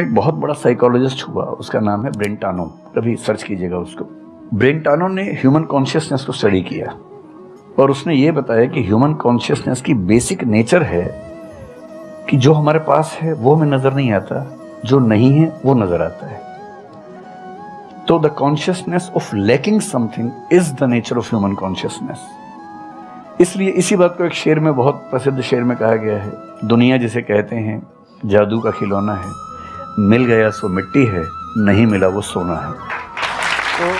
एक बहुत बड़ा साइकोलॉजिस्ट हुआ, उसका नाम है ब्रेंटानो कभी सर्च कीजिएगा उसको। ब्रेंटानो ने ह्यूमन कॉन्शियसनेस को स्टडी किया और उसने ये बताया कि ह्यूमन कॉन्शियसनेस की बेसिक नेचर है कि जो हमारे पास है, वो हमें नज़र नहीं आता, जो नहीं है, वो नज़र आता है। तो the consciousness of lacking something is the nature of human consciousness इसलिए इसी बात को एक शेर में, बहुत प्रसिद्ध शेर में कहा गया है, दुनिया जिसे कहते हैं, जादू का खिलौना है। मिल गया सो मिट्टी है नहीं मिला वो सोना है। तो